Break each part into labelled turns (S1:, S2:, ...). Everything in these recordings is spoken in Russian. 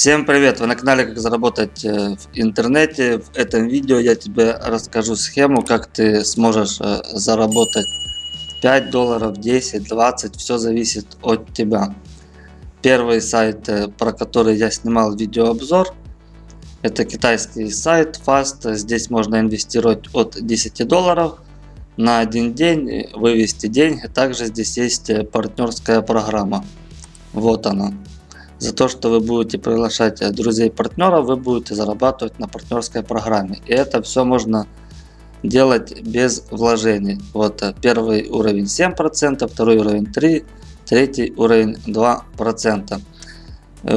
S1: Всем привет! Вы на канале Как заработать э, в интернете. В этом видео я тебе расскажу схему, как ты сможешь э, заработать 5 долларов, 10, 20. Все зависит от тебя. Первый сайт, э, про который я снимал видеообзор, это китайский сайт Fast. Здесь можно инвестировать от 10 долларов на один день, вывести деньги. Также здесь есть партнерская программа. Вот она. За то, что вы будете приглашать э, друзей партнеров, вы будете зарабатывать на партнерской программе. И это все можно делать без вложений. Вот э, первый уровень 7%, второй уровень 3%, третий уровень 2%. Э,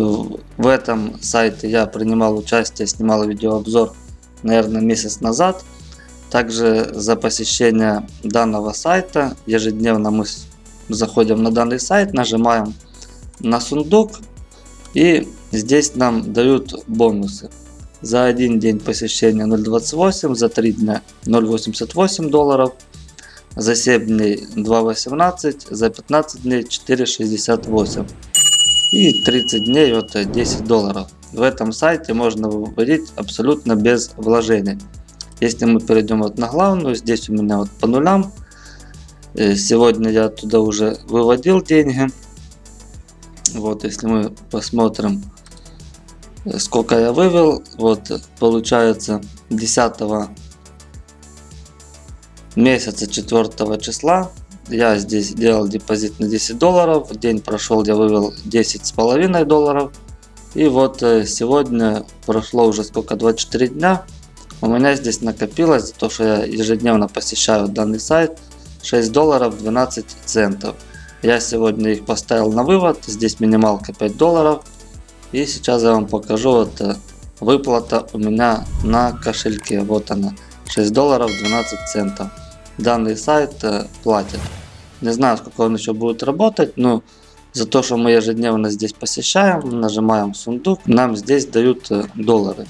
S1: в этом сайте я принимал участие, снимал видеообзор, наверное, месяц назад. Также за посещение данного сайта ежедневно мы заходим на данный сайт, нажимаем на сундук и здесь нам дают бонусы. За один день посещения 0.28, за 3 дня 0.88 долларов, за 7 дней 2.18, за 15 дней 4.68 и 30 дней вот 10 долларов. В этом сайте можно выводить абсолютно без вложений. Если мы перейдем вот на главную, здесь у меня вот по нулям. Э, сегодня я туда уже выводил деньги. Вот, если мы посмотрим, сколько я вывел, вот, получается 10 месяца 4 числа я здесь делал депозит на 10 долларов, день прошел, я вывел 10 с половиной долларов. И вот э, сегодня прошло уже сколько, 24 дня, у меня здесь накопилось, то что я ежедневно посещаю данный сайт, 6 долларов 12 центов. Я сегодня их поставил на вывод. Здесь минималка 5 долларов. И сейчас я вам покажу вот э, выплата у меня на кошельке. Вот она. 6 долларов 12 центов. Данный сайт э, платит. Не знаю, сколько он еще будет работать, но за то, что мы ежедневно здесь посещаем, нажимаем сундук, нам здесь дают э, доллары.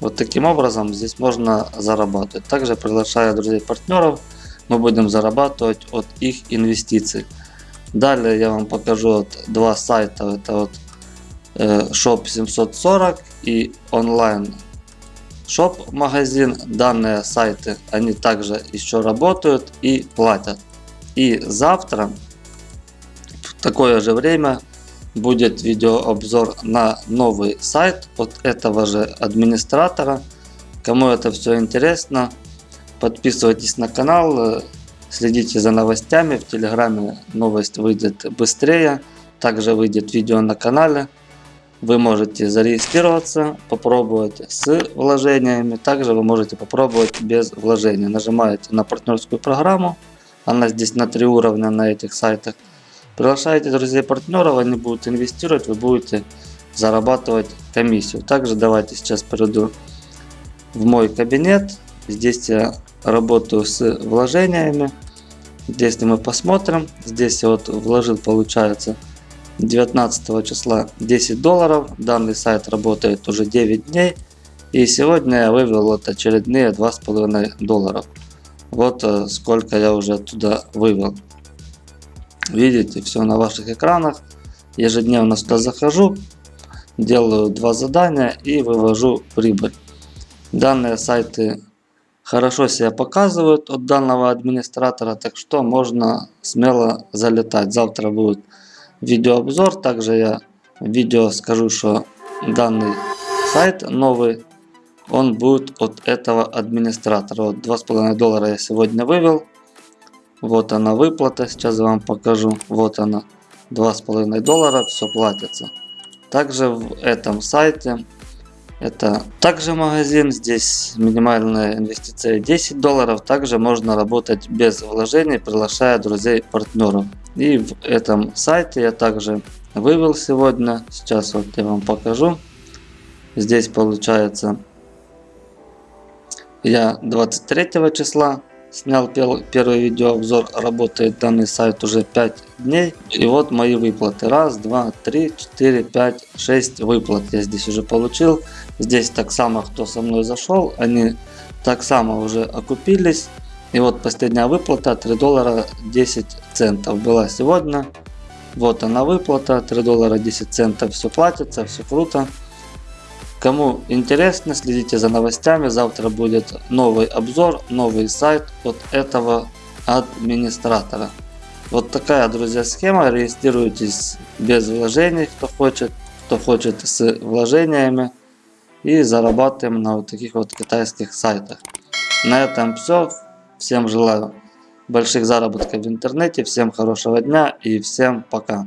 S1: Вот таким образом здесь можно зарабатывать. Также приглашая друзей партнеров, мы будем зарабатывать от их инвестиций. Далее я вам покажу вот два сайта. Это вот э, Shop 740 и онлайн Shop магазин. Данные сайты, они также еще работают и платят. И завтра в такое же время будет видеообзор на новый сайт от этого же администратора. Кому это все интересно, подписывайтесь на канал, Следите за новостями. В Телеграме новость выйдет быстрее. Также выйдет видео на канале. Вы можете зарегистрироваться, попробовать с вложениями. Также вы можете попробовать без вложений. Нажимаете на партнерскую программу. Она здесь на три уровня на этих сайтах. Приглашаете друзей партнеров, они будут инвестировать, вы будете зарабатывать комиссию. Также давайте сейчас перейду в мой кабинет. Здесь я работаю с вложениями. Если мы посмотрим, здесь я вот вложил, получается, 19 числа 10 долларов. Данный сайт работает уже 9 дней. И сегодня я вывел вот очередные 2,5 долларов. Вот э, сколько я уже оттуда вывел. Видите, все на ваших экранах. Ежедневно сюда захожу, делаю два задания и вывожу прибыль. Данные сайты хорошо себя показывают от данного администратора, так что можно смело залетать. Завтра будет видеообзор, также я в видео скажу, что данный сайт новый, он будет от этого администратора. Вот 2,5 доллара я сегодня вывел. Вот она выплата, сейчас я вам покажу. Вот она, 2,5 доллара, все платится. Также в этом сайте это также магазин, здесь минимальная инвестиция 10 долларов. Также можно работать без вложений, приглашая друзей, партнеров. И в этом сайте я также вывел сегодня. Сейчас вот я вам покажу. Здесь получается я 23 числа Снял первый видеообзор, работает данный сайт уже 5 дней. И вот мои выплаты. Раз, два, три, четыре, пять, шесть выплат я здесь уже получил. Здесь так само, кто со мной зашел, они так само уже окупились. И вот последняя выплата 3 доллара 10 центов была сегодня. Вот она выплата, 3 доллара 10 центов, все платится, все круто. Кому интересно, следите за новостями. Завтра будет новый обзор, новый сайт от этого администратора. Вот такая, друзья, схема. Регистрируйтесь без вложений, кто хочет, кто хочет с вложениями. И зарабатываем на вот таких вот китайских сайтах. На этом все. Всем желаю больших заработков в интернете. Всем хорошего дня и всем пока.